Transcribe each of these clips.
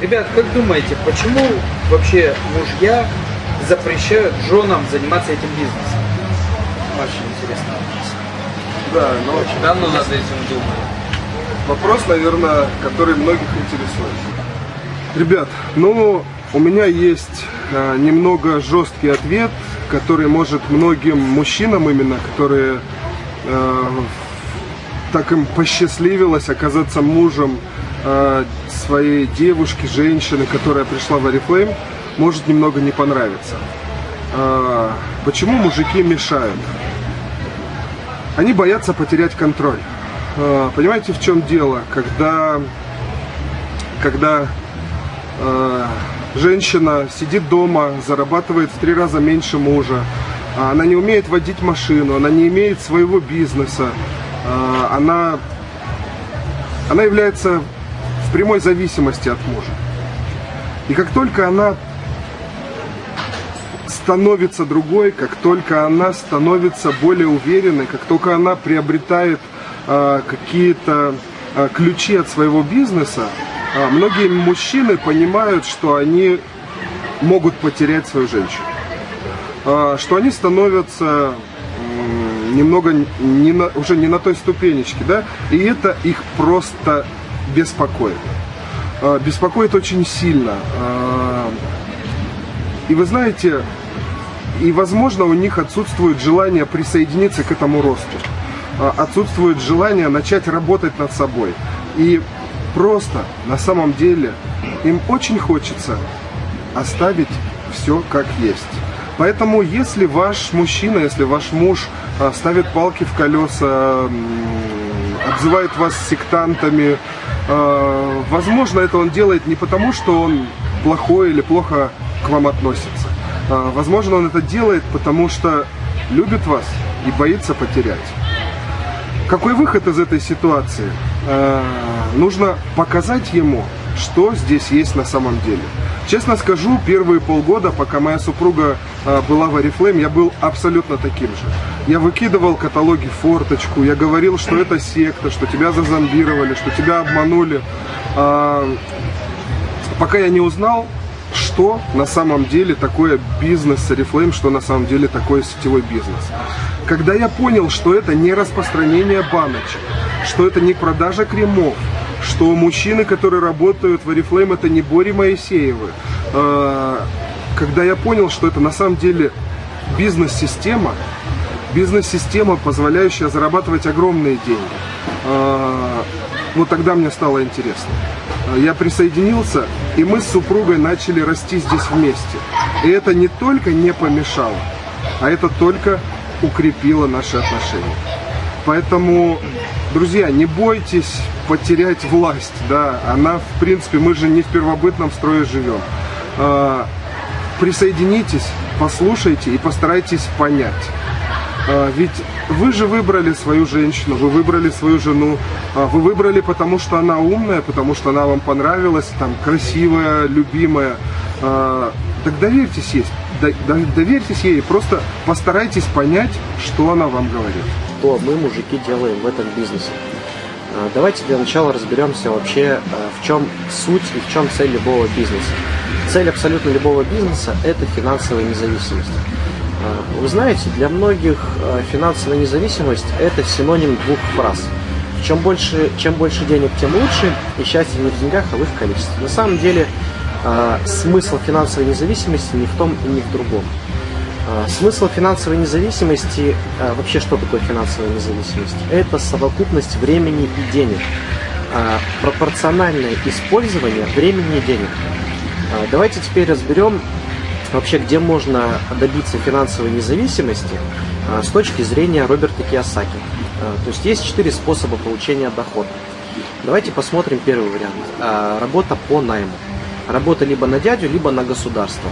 Ребят, как думаете, почему вообще мужья запрещают женам заниматься этим бизнесом? Очень интересно. Да, но Очень давно над этим думаю. вопрос, наверное, который многих интересует. Ребят, ну, у меня есть э, немного жесткий ответ, который может многим мужчинам именно, которые э, так им посчастливилось оказаться мужем э, своей девушки, женщины, которая пришла в Oriflame, может немного не понравиться. Э, почему мужики мешают? Они боятся потерять контроль. Э, понимаете, в чем дело? Когда, когда женщина сидит дома, зарабатывает в три раза меньше мужа, а она не умеет водить машину, она не имеет своего бизнеса, она, она является прямой зависимости от мужа. И как только она становится другой, как только она становится более уверенной, как только она приобретает э, какие-то э, ключи от своего бизнеса, э, многие мужчины понимают, что они могут потерять свою женщину, Э, что они становятся немного не на- уже не на той ступенечке, да, и это их просто беспокоит. Э, Беспокоит очень сильно. Э, И вы знаете, и, возможно, у них отсутствует желание присоединиться к этому росту. А, Отсутствует желание начать работать над собой. И просто, на самом деле, им очень хочется оставить все как есть. Поэтому, если ваш мужчина, если ваш муж а, ставит палки в колеса, обзывает вас сектантами, а, возможно, это он делает не потому, что он плохой или плохо к вам относится. А, Возможно, он это делает, потому что любит вас и боится потерять. Какой выход из этой ситуации? Э, Нужно показать ему, что здесь есть на самом деле. Честно скажу, первые полгода, пока моя супруга э, была в Oriflame, я был абсолютно таким же. Я выкидывал каталоги форточку, я говорил, что это секта, что тебя зазомбировали, что тебя обманули. А, пока я не узнал, что на самом деле такое бизнес с Oriflame, что на самом деле такое сетевой бизнес. Когда я понял, что это не распространение баночек, что это не продажа кремов, что мужчины, которые работают в Oriflame, это не Бори Моисеевы, э, когда я понял, что это на самом деле бизнес-система, бизнес-система, позволяющая зарабатывать огромные деньги, вот тогда мне стало интересно. Э, Я присоединился, и мы с супругой начали расти здесь вместе. И это не только не помешало, а это только укрепило наши отношения. Поэтому, друзья, не бойтесь потерять власть, да, она, в принципе, мы же не в первобытном строе живем. А, Присоединитесь, послушайте и постарайтесь понять. А, Ведь вы же выбрали свою женщину, вы выбрали свою жену, а, вы выбрали потому, что она умная, потому что она вам понравилась, там, красивая, любимая. А, Так доверьтесь ей, до- до- доверьтесь ей, просто постарайтесь понять, что она вам говорит. что мы, мужики, делаем в этом бизнесе. Давайте для начала разберемся вообще, в чем суть и в чем цель любого бизнеса. Цель абсолютно любого бизнеса – это финансовая независимость. Вы знаете, для многих а, финансовая независимость – это синоним двух фраз. Чем больше, чем больше денег, тем лучше, и счастье не в деньгах, а в их количестве. На самом деле, а, смысл финансовой независимости не в том и не в другом. А, Смысл финансовой независимости, вообще что такое финансовая независимость? Это совокупность времени и денег. Пропорциональное использование времени и денег. Давайте теперь разберем вообще, где можно добиться финансовой независимости а, с точки зрения Роберта Кiyosaki. А, То есть есть четыре способа получения дохода. Давайте посмотрим первый вариант. А, Работа по найму. Работа либо на дядю, либо на государство.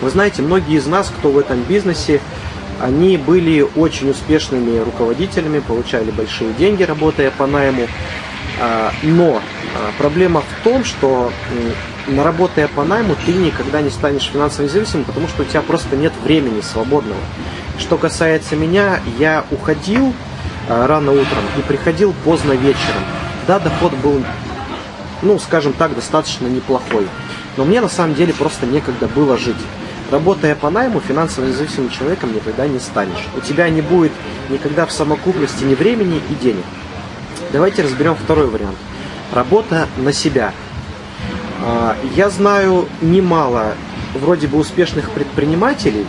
Вы знаете, многие из нас, кто в этом бизнесе, они были очень успешными руководителями, получали большие деньги, работая по найму. Но проблема в том, что на работая по найму ты никогда не станешь финансово независимым, потому что у тебя просто нет времени свободного. Что касается меня, я уходил а, рано утром и приходил поздно вечером. Да, доход был ну, скажем так, достаточно неплохой. Но мне на самом деле просто некогда было жить. Работая по найму, финансово независимым человеком никогда не станешь. У тебя не будет никогда в самокупности ни времени и денег. Давайте разберем второй вариант. Работа на себя. А, я знаю немало вроде бы успешных предпринимателей,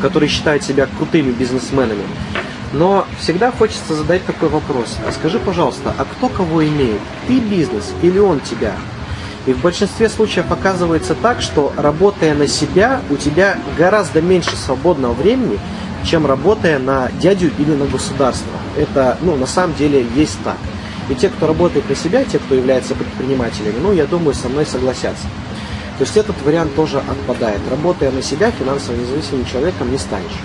которые считают себя крутыми бизнесменами, но всегда хочется задать такой вопрос. А скажи, пожалуйста, а кто кого имеет? Ты бизнес или он тебя? И в большинстве случаев оказывается так, что работая на себя, у тебя гораздо меньше свободного времени, чем работая на дядю или на государство. Это, ну, на самом деле есть так. И те, кто работает на себя, те, кто является предпринимателями, ну, я думаю, со мной согласятся. То есть этот вариант тоже отпадает. Работая на себя, финансово независимым человеком не станешь.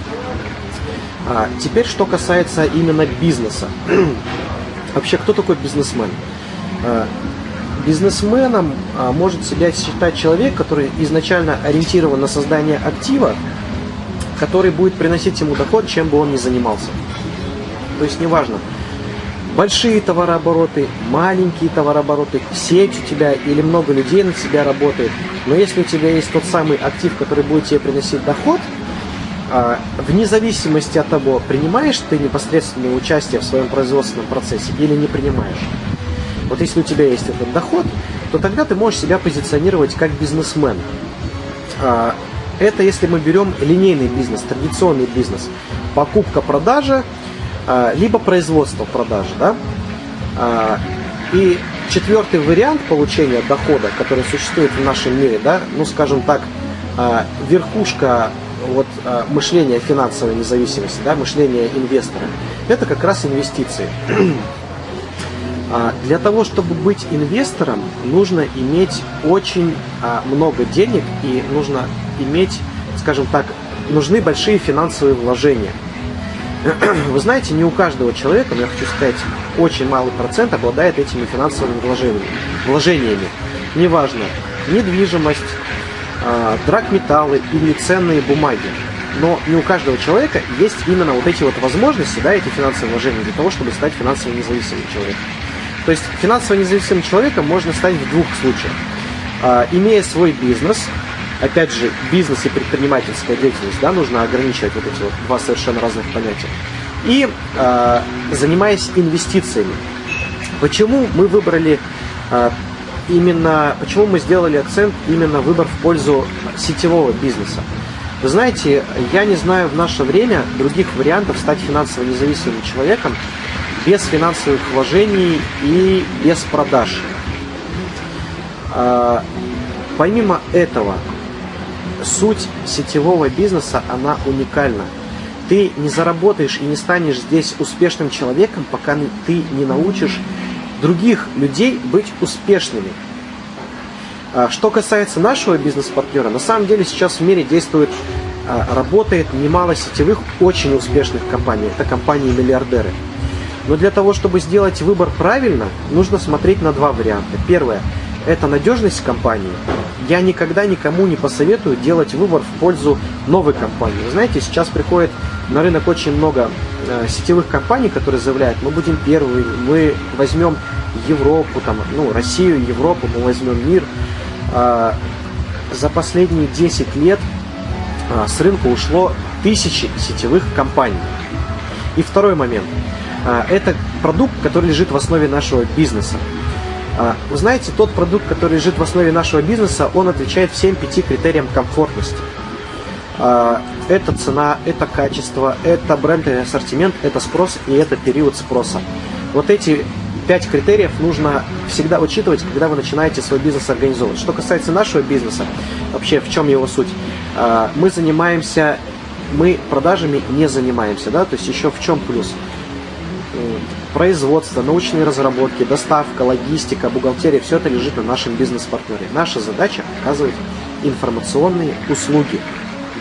А теперь, что касается именно бизнеса. Вообще, кто такой бизнесмен? А, бизнесменом а, может себя считать человек, который изначально ориентирован на создание актива, который будет приносить ему доход, чем бы он ни занимался. То есть неважно, большие товарообороты, маленькие товарообороты, сеть у тебя или много людей на тебя работает. Но если у тебя есть тот самый актив, который будет тебе приносить доход, а, вне зависимости от того, принимаешь ты непосредственное участие в своем производственном процессе или не принимаешь. Вот если у тебя есть этот доход, то тогда ты можешь себя позиционировать как бизнесмен. А, это если мы берем линейный бизнес, традиционный бизнес. Покупка-продажа, либо производство продажи. Да? И четвертый вариант получения дохода, который существует в нашем мире, да, ну скажем так, верхушка вот а, мышление финансовой независимости, да, мышление инвестора, это как раз инвестиции. А, для того, чтобы быть инвестором, нужно иметь очень а, много денег и нужно иметь, скажем так, нужны большие финансовые вложения. Вы знаете, не у каждого человека, я хочу сказать, очень малый процент обладает этими финансовыми вложениями. вложениями. Неважно, недвижимость, э, драгметаллы или ценные бумаги. Но не у каждого человека есть именно вот эти вот возможности, да, эти финансовые вложения для того, чтобы стать финансово независимым человеком. То есть финансово независимым человеком можно стать в двух случаях. Э, имея свой бизнес, опять же, бизнес и предпринимательская деятельность, да, нужно ограничивать вот эти вот два совершенно разных понятия. И э, занимаясь инвестициями. Почему мы выбрали э, именно, почему мы сделали акцент именно выбор в пользу сетевого бизнеса. Вы знаете, я не знаю в наше время других вариантов стать финансово независимым человеком без финансовых вложений и без продаж. А, помимо этого, суть сетевого бизнеса, она уникальна. Ты не заработаешь и не станешь здесь успешным человеком, пока ты не научишь других людей быть успешными. А, что касается нашего бизнес-партнера, на самом деле сейчас в мире действует, а, работает немало сетевых очень успешных компаний. Это компании-миллиардеры. Но для того, чтобы сделать выбор правильно, нужно смотреть на два варианта. Первое – это надежность компании. Я никогда никому не посоветую делать выбор в пользу новой компании. Вы знаете, сейчас приходит на рынок очень много э, сетевых компаний, которые заявляют, мы будем первыми, мы возьмем Европу, там, ну, Россию, Европу, мы возьмем мир. А, за последние 10 лет а, с рынка ушло тысячи сетевых компаний. И второй момент. А, это продукт, который лежит в основе нашего бизнеса. Вы знаете, тот продукт, который лежит в основе нашего бизнеса, он отвечает всем пяти критериям комфортности. Это цена, это качество, это бренд и ассортимент, это спрос и это период спроса. Вот эти пять критериев нужно всегда учитывать, когда вы начинаете свой бизнес организовывать. Что касается нашего бизнеса, вообще в чем его суть? А, мы занимаемся, мы продажами не занимаемся, да, то есть еще в чем плюс? Производство, научные разработки, доставка, логистика, бухгалтерия, все это лежит на нашем бизнес-партнере. Наша задача оказывать информационные услуги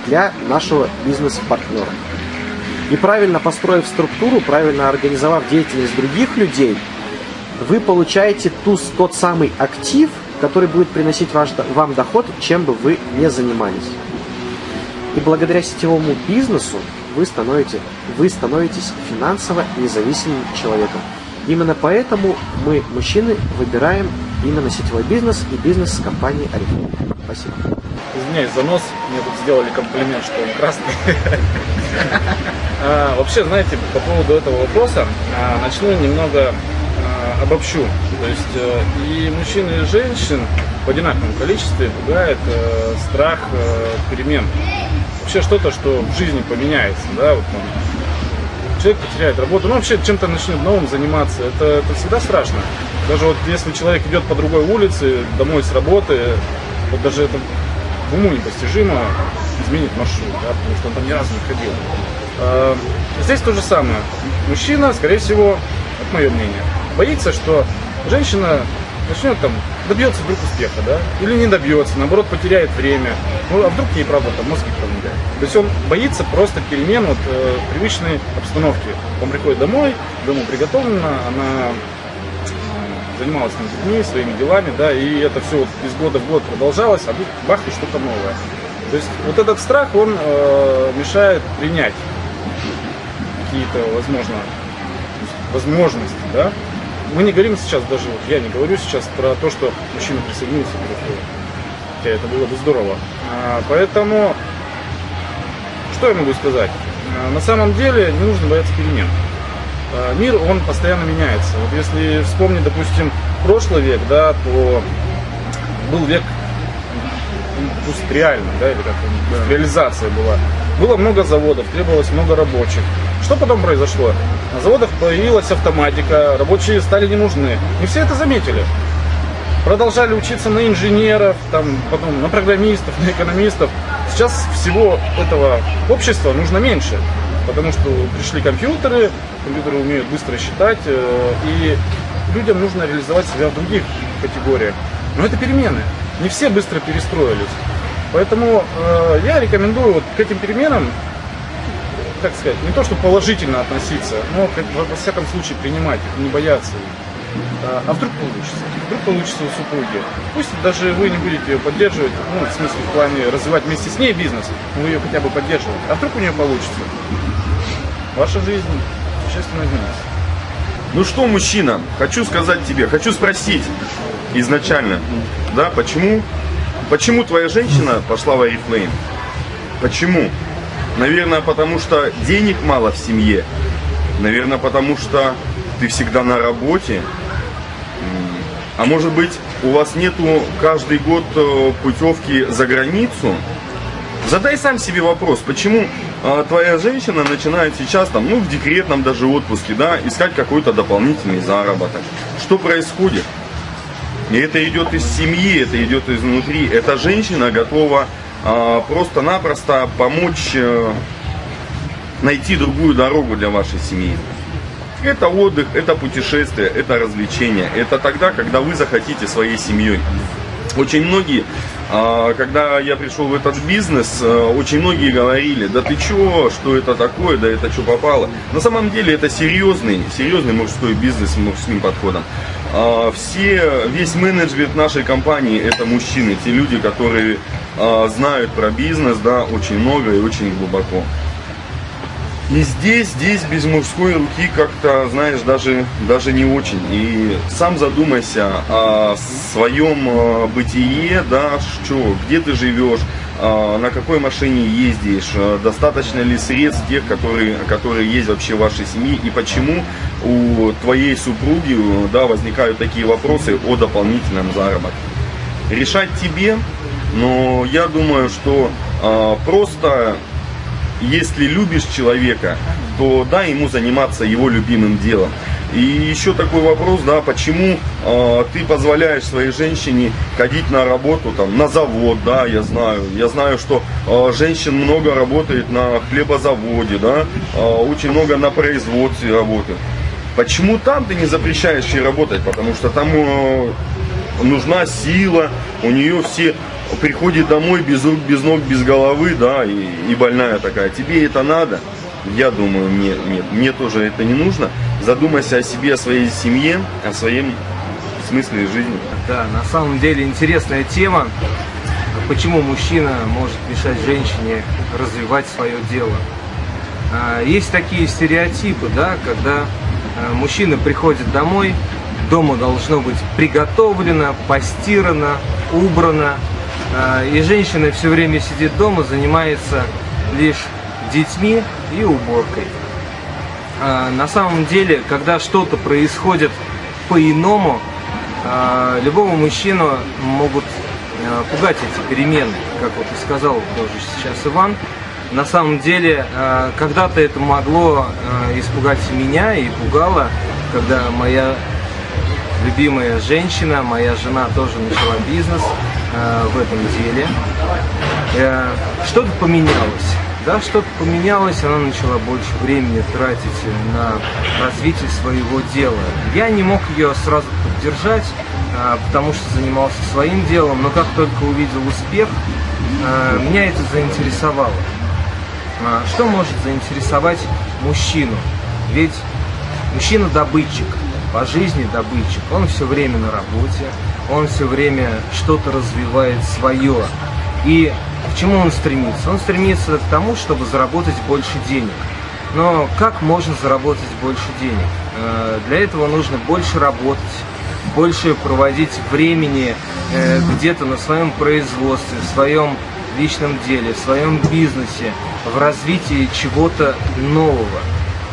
для нашего бизнес-партнера. И правильно построив структуру, правильно организовав деятельность других людей – вы получаете ту, тот самый актив, который будет приносить ваш, вам доход, чем бы вы не занимались. И благодаря сетевому бизнесу вы, становитесь, вы становитесь финансово независимым человеком. Именно поэтому мы, мужчины, выбираем именно сетевой бизнес и бизнес с компанией Арифлейм. Спасибо. Извиняюсь за нос, мне тут сделали комплимент, что он красный. А, вообще, знаете, по поводу этого вопроса а, начну немного а, обобщу. То есть э, и мужчин, и женщин в одинаковом количестве пугает э, страх э, перемен. Вообще что-то, что в жизни поменяется, да, вот там, человек потеряет работу, ну вообще чем-то начнет новым заниматься, это, это всегда страшно. Даже вот если человек идет по другой улице, домой с работы, вот даже это уму непостижимо изменить маршрут, да, потому что он там ни разу не ходил. А, здесь то же самое. Мужчина, скорее всего, это мое мнение, боится, что женщина начнет там, добьется вдруг успеха, да, или не добьется, наоборот, потеряет время. Ну, а вдруг ей, правда, там мозги промыляет. То есть он боится просто перемен вот, э, привычной обстановки. Он приходит домой, дома приготовлено, она э, занималась там детьми, своими делами, да, и это все вот из года в год продолжалось, а тут бах и что-то новое. То есть вот этот страх, он э, мешает принять какие-то, возможно, возможности, да. Мы не говорим сейчас даже, вот я не говорю сейчас про то, что мужчина присоединился к РФ. Хотя это было бы здорово. А, поэтому, что я могу сказать? А, на самом деле не нужно бояться перемен. А, мир, он постоянно меняется. Вот если вспомнить, допустим, прошлый век, да, то был век индустриальный, да, или как индустриализация была. Было много заводов, требовалось много рабочих. Что потом произошло? На заводах появилась автоматика, рабочие стали не нужны. Не все это заметили. Продолжали учиться на инженеров, там, потом на программистов, на экономистов. Сейчас всего этого общества нужно меньше, потому что пришли компьютеры, компьютеры умеют быстро считать, э, и людям нужно реализовать себя в других категориях. Но это перемены. Не все быстро перестроились. Поэтому э, я рекомендую вот к этим переменам, как сказать, не то чтобы положительно относиться, но во всяком случае принимать их, не бояться их. А, а вдруг получится? Вдруг получится у супруги. Пусть даже вы не будете ее поддерживать, ну, в смысле, в плане развивать вместе с ней бизнес, но вы ее хотя бы поддерживаете. А вдруг у нее получится? Ваша жизнь существенно изменится. Ну что, мужчина, хочу сказать тебе, хочу спросить изначально, да, почему, почему твоя женщина пошла в Арифлейм? Почему? Наверное, потому что денег мало в семье. Наверное, потому что ты всегда на работе. А может быть, у вас нету каждый год э, путевки за границу? Задай сам себе вопрос, почему э, твоя женщина начинает сейчас, там, ну, в декретном даже отпуске, да, искать какой-то дополнительный заработок. Что происходит? И это идет из семьи, это идет изнутри. Эта женщина готова просто-напросто помочь э, найти другую дорогу для вашей семьи. Это отдых, это путешествие, это развлечение. Это тогда, когда вы захотите своей семьей. Очень многие, а, когда я пришел в этот бизнес, а, очень многие говорили, да ты чё, что это такое, да это что попало. На самом деле это серьезный, серьезный мужской бизнес с мужским подходом. А, все, весь менеджмент нашей компании это мужчины, те люди, которые знают про бизнес, да, очень много и очень глубоко. И здесь, здесь без мужской руки как-то, знаешь, даже, даже не очень. И сам задумайся о своем э, бытие, да, что, где ты живешь, э, на какой машине ездишь, э, достаточно ли средств тех, которые, которые есть вообще в вашей семье, и почему у твоей супруги да, возникают такие вопросы о дополнительном заработке. Решать тебе, но я думаю, что просто если любишь человека, то дай ему заниматься его любимым делом. И еще такой вопрос, да, почему э, ты позволяешь своей женщине ходить на работу, там, на завод, да, я знаю. Я знаю, что э, женщин много работает на хлебозаводе, да, э, очень много на производстве работает. Почему там ты не запрещаешь ей работать? Потому что там э, нужна сила, у нее все приходит домой без рук, без ног, без головы, да, и, и больная такая. Тебе это надо? Я думаю, нет, нет, мне тоже это не нужно. Задумайся о себе, о своей семье, о своем смысле жизни. Да, на самом деле интересная тема. Почему мужчина может мешать женщине развивать свое дело? А, есть такие стереотипы, да, когда а, мужчина приходит домой, дома должно быть приготовлено, постирано, убрано. А, и женщина все время сидит дома, занимается лишь детьми и уборкой. А, на самом деле, когда что-то происходит по-иному, а, любого мужчину могут пугать эти перемены, как вот и сказал тоже сейчас Иван. На самом деле, когда-то это могло испугать меня и пугало, когда моя любимая женщина, моя жена тоже начала бизнес в этом деле. Э, что-то поменялось. Да, что-то поменялось, она начала больше времени тратить на развитие своего дела. Я не мог ее сразу поддержать, э, потому что занимался своим делом, но как только увидел успех, э, меня это заинтересовало. Э, что может заинтересовать мужчину? Ведь мужчина добытчик – по жизни добытчик. Он все время на работе, он все время что-то развивает свое. И к чему он стремится? Он стремится к тому, чтобы заработать больше денег. Но как можно заработать больше денег? Э, для этого нужно больше работать, больше проводить времени э, где-то на своем производстве, в своем личном деле, в своем бизнесе, в развитии чего-то нового.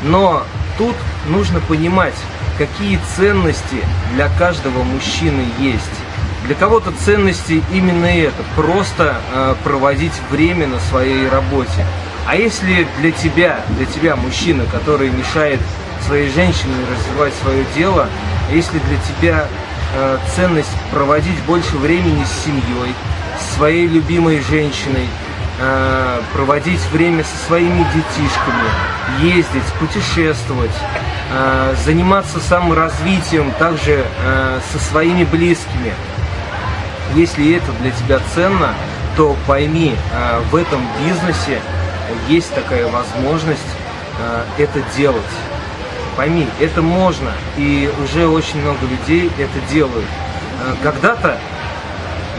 Но тут нужно понимать, какие ценности для каждого мужчины есть. Для кого-то ценности именно это, просто э, проводить время на своей работе. А если для тебя, для тебя мужчина, который мешает своей женщине развивать свое дело, если для тебя э, ценность проводить больше времени с семьей, с своей любимой женщиной, э, проводить время со своими детишками, ездить, путешествовать, заниматься саморазвитием также э, со своими близкими. Если это для тебя ценно, то пойми, э, в этом бизнесе есть такая возможность э, это делать. Пойми, это можно, и уже очень много людей это делают. Э, когда-то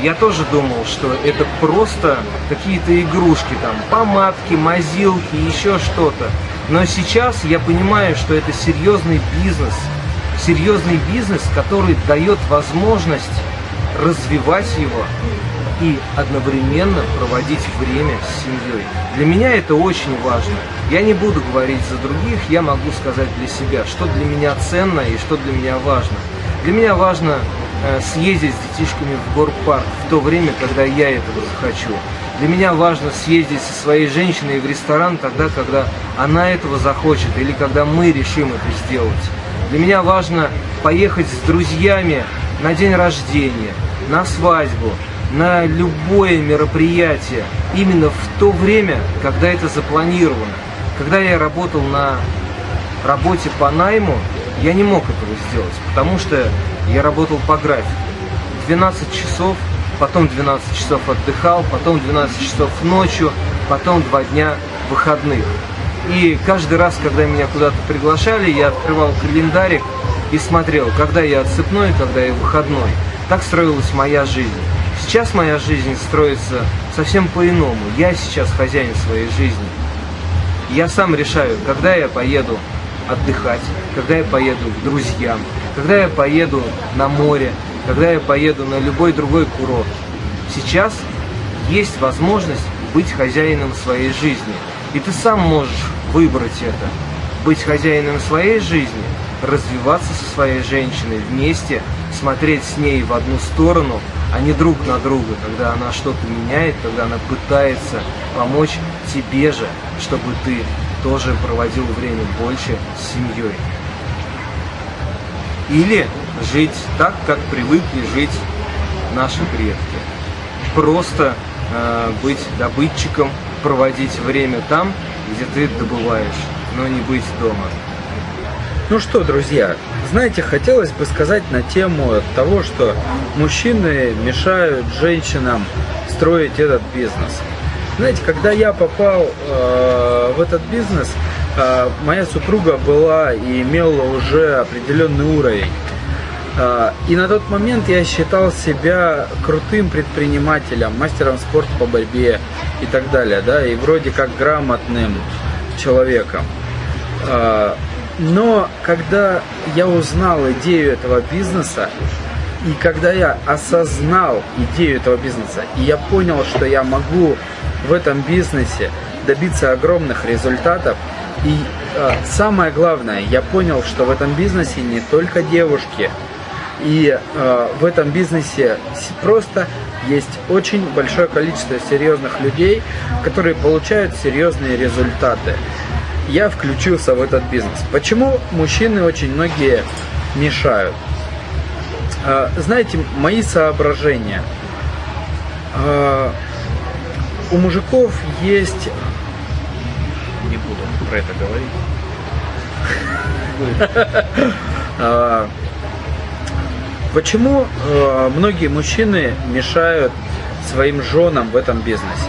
я тоже думал, что это просто какие-то игрушки, там, помадки, мазилки, еще что-то. Но сейчас я понимаю, что это серьезный бизнес, серьезный бизнес, который дает возможность развивать его и одновременно проводить время с семьей. Для меня это очень важно. Я не буду говорить за других, я могу сказать для себя, что для меня ценно и что для меня важно. Для меня важно Э, съездить с детишками в горпарк в то время, когда я этого захочу. Для меня важно съездить со своей женщиной в ресторан тогда, когда она этого захочет или когда мы решим это сделать. Для меня важно поехать с друзьями на день рождения, на свадьбу, на любое мероприятие именно в то время, когда это запланировано. Когда я работал на работе по найму, я не мог этого сделать, потому что я работал по графику. 12 часов, потом 12 часов отдыхал, потом 12 часов ночью, потом 2 дня выходных. И каждый раз, когда меня куда-то приглашали, я открывал календарик и смотрел, когда я отсыпной, когда я выходной. Так строилась моя жизнь. Сейчас моя жизнь строится совсем по-иному. Я сейчас хозяин своей жизни. Я сам решаю, когда я поеду отдыхать, когда я поеду к друзьям, когда я поеду на море, когда я поеду на любой другой курорт. Сейчас есть возможность быть хозяином своей жизни. И ты сам можешь выбрать это. Быть хозяином своей жизни, развиваться со своей женщиной вместе, смотреть с ней в одну сторону, а не друг на друга, когда она что-то меняет, когда она пытается помочь тебе же, чтобы ты тоже проводил время больше с семьей. Или жить так, как привыкли жить наши предки. Просто э, быть добытчиком, проводить время там, где ты добываешь, но не быть дома. Ну что, друзья, знаете, хотелось бы сказать на тему того, что мужчины мешают женщинам строить этот бизнес. Знаете, когда я попал э, в этот бизнес, э, моя супруга была и имела уже определенный уровень. Э, и на тот момент я считал себя крутым предпринимателем, мастером спорта по борьбе и так далее, да, и вроде как грамотным человеком. Э, Но когда я узнал идею этого бизнеса, и когда я осознал идею этого бизнеса, и я понял, что я могу в этом бизнесе добиться огромных результатов, и э, самое главное, я понял, что в этом бизнесе не только девушки, и э, в этом бизнесе просто есть очень большое количество серьезных людей, которые получают серьезные результаты. Я включился в этот бизнес. Почему мужчины очень многие мешают? Э, знаете, мои соображения. Э, у мужиков есть... Не буду про это говорить. Почему э, многие мужчины мешают своим женам в этом бизнесе?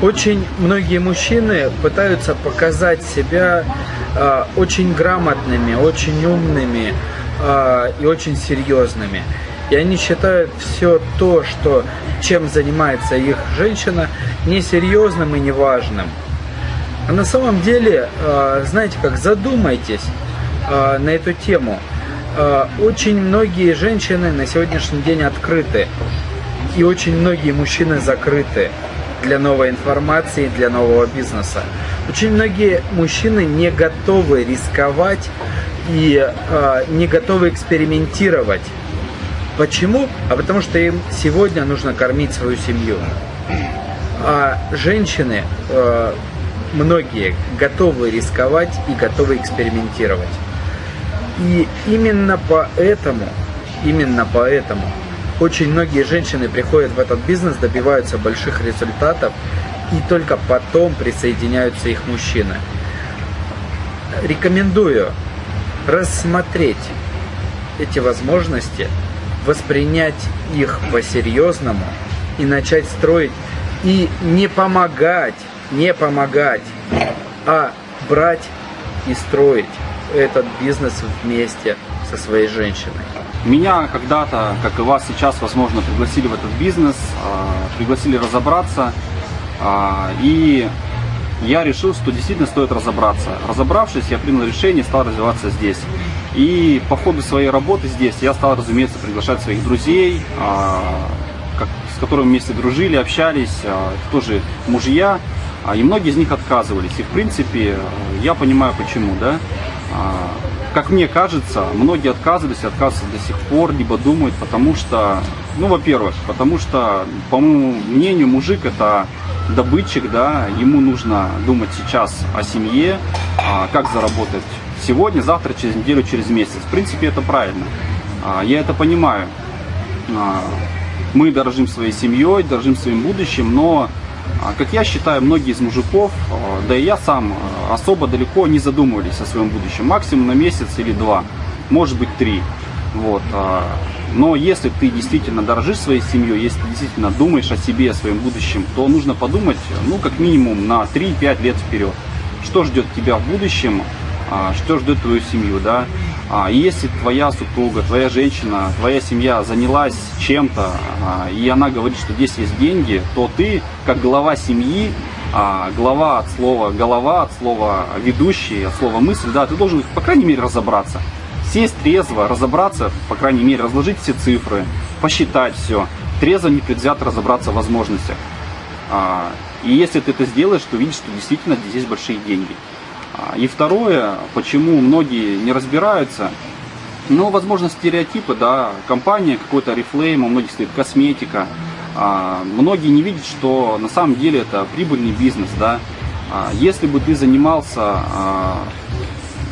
Очень многие мужчины пытаются показать себя э, очень грамотными, очень умными э, и очень серьезными. И они считают все то, что, чем занимается их женщина, несерьезным и неважным. А на самом деле, э, знаете как, задумайтесь э, на эту тему – очень многие женщины на сегодняшний день открыты. И очень многие мужчины закрыты для новой информации, для нового бизнеса. Очень многие мужчины не готовы рисковать и э, не готовы экспериментировать. Почему? А потому что им сегодня нужно кормить свою семью. А женщины, э, многие, готовы рисковать и готовы экспериментировать. И именно поэтому, именно поэтому очень многие женщины приходят в этот бизнес, добиваются больших результатов, и только потом присоединяются их мужчины. Рекомендую рассмотреть эти возможности, воспринять их по-серьезному и начать строить и не помогать, не помогать, а брать и строить этот бизнес вместе со своей женщиной. Меня когда-то, как и вас сейчас, возможно, пригласили в этот бизнес, а, пригласили разобраться, а, и я решил, что действительно стоит разобраться. Разобравшись, я принял решение, стал развиваться здесь. И по ходу своей работы здесь я стал, разумеется, приглашать своих друзей, а, с которыми вместе дружили, общались, тоже мужья, и многие из них отказывались. И в принципе, я понимаю почему, да. А, как мне кажется, многие отказывались отказываются до сих пор, либо думают, потому что, ну, во-первых, потому что, по моему мнению, мужик это добытчик, да, ему нужно думать сейчас о семье, а, как заработать сегодня, завтра, через неделю, через месяц. В принципе, это правильно. А, я это понимаю. Мы дорожим своей семьей, дорожим своим будущим, но как я считаю, многие из мужиков, а, да и я сам, а, особо далеко не задумывались о своем будущем. Максимум на месяц или два, может быть три. Вот. Но если ты действительно дорожишь своей семьей, если ты действительно думаешь о себе, о своем будущем, то нужно подумать, ну, как минимум на 3-5 лет вперед. Что ждет тебя в будущем, что ждет твою семью, да, а, если твоя супруга, твоя женщина, твоя семья занялась чем-то, а, и она говорит, что здесь есть деньги, то ты, как глава семьи, а, глава от слова голова, от слова ведущий, от слова мысль, да, ты должен, по крайней мере, разобраться. Сесть трезво, разобраться, по крайней мере, разложить все цифры, посчитать все, трезво, непредвзято разобраться в возможностях. И если ты это сделаешь, то видишь, что действительно здесь есть большие деньги. А, и второе, почему многие не разбираются, ну, возможно, стереотипы, да, компания какой-то Oriflame, у многих стоит косметика. А, многие не видят, что на самом деле это прибыльный бизнес, да. А, если бы ты занимался, а,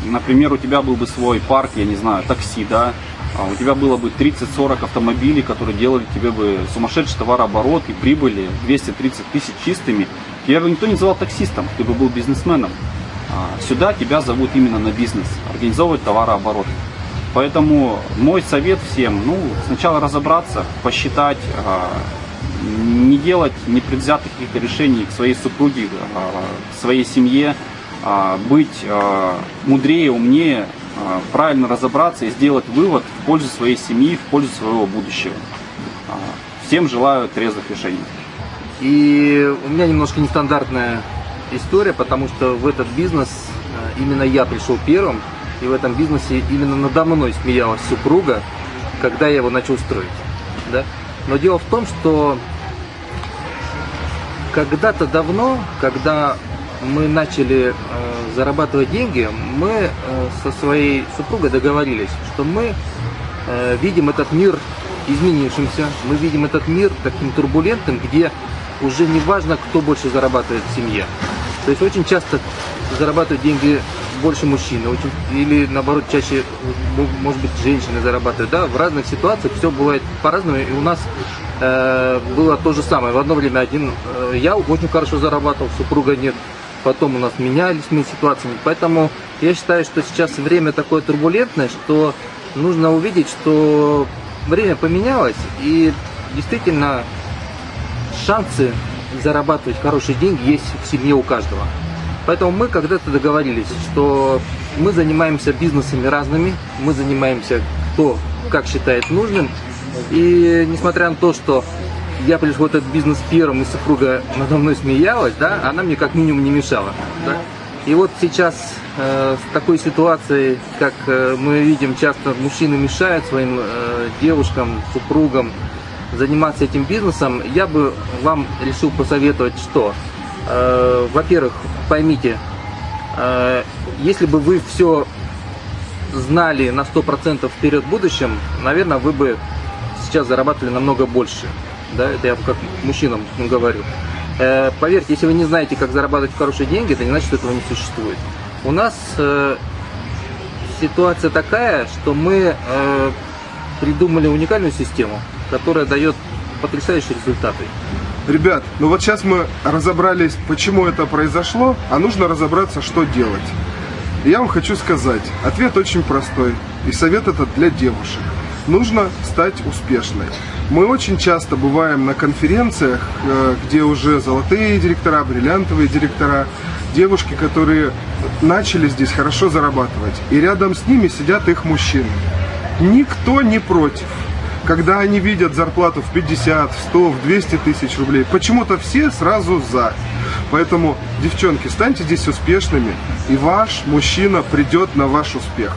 например, у тебя был бы свой парк, я не знаю, такси, да, а у тебя было бы 30-40 автомобилей, которые делали тебе бы сумасшедший товарооборот и прибыли 230 тысяч чистыми, тебя бы никто не называл таксистом, ты бы был бизнесменом. А, сюда тебя зовут именно на бизнес, организовывать товарооборот. Поэтому мой совет всем, ну, сначала разобраться, посчитать, а, не делать непредвзятых каких-то решений к своей супруге, а, к своей семье, быть мудрее, умнее, правильно разобраться и сделать вывод в пользу своей семьи, в пользу своего будущего. Всем желаю трезвых решений. И у меня немножко нестандартная история, потому что в этот бизнес именно я пришел первым, и в этом бизнесе именно надо мной смеялась супруга, когда я его начал строить. Да? Но дело в том, что когда-то давно, когда мы начали э, зарабатывать деньги, мы э, со своей супругой договорились, что мы э, видим этот мир изменившимся, мы видим этот мир таким турбулентным, где уже не важно, кто больше зарабатывает в семье. То есть очень часто зарабатывают деньги больше мужчины, очень, или наоборот чаще, может быть, женщины зарабатывают. Да, в разных ситуациях все бывает по-разному, и у нас э, было то же самое. В одно время один э, я очень хорошо зарабатывал, супруга нет. Потом у нас менялись мы ситуациями. Поэтому я считаю, что сейчас время такое турбулентное, что нужно увидеть, что время поменялось, и действительно шансы зарабатывать хорошие деньги есть в семье у каждого. Поэтому мы когда-то договорились, что мы занимаемся бизнесами разными, мы занимаемся кто как считает нужным. И несмотря на то, что я пришел в этот бизнес первым, и супруга надо мной смеялась, да, она мне как минимум не мешала. Да. И вот сейчас э, с такой ситуацией, как э, мы видим, часто мужчины мешают своим э, девушкам, супругам заниматься этим бизнесом, я бы вам решил посоветовать, что, э, во-первых, поймите, э, если бы вы все знали на 100% вперед в будущем, наверное, вы бы сейчас зарабатывали намного больше. Да, это я как мужчинам говорю. Э, поверьте, если вы не знаете, как зарабатывать хорошие деньги, это не значит, что этого не существует. У нас э, ситуация такая, что мы э, придумали уникальную систему, которая дает потрясающие результаты. Ребят, ну вот сейчас мы разобрались, почему это произошло, а нужно разобраться, что делать. Я вам хочу сказать, ответ очень простой, и совет этот для девушек. Нужно стать успешной. Мы очень часто бываем на конференциях, э, где уже золотые директора, бриллиантовые директора, девушки, которые начали здесь хорошо зарабатывать. И рядом с ними сидят их мужчины. Никто не против. Когда они видят зарплату в 50, в 100, в 200 тысяч рублей, почему-то все сразу за. Поэтому, девчонки, станьте здесь успешными, и ваш мужчина придет на ваш успех.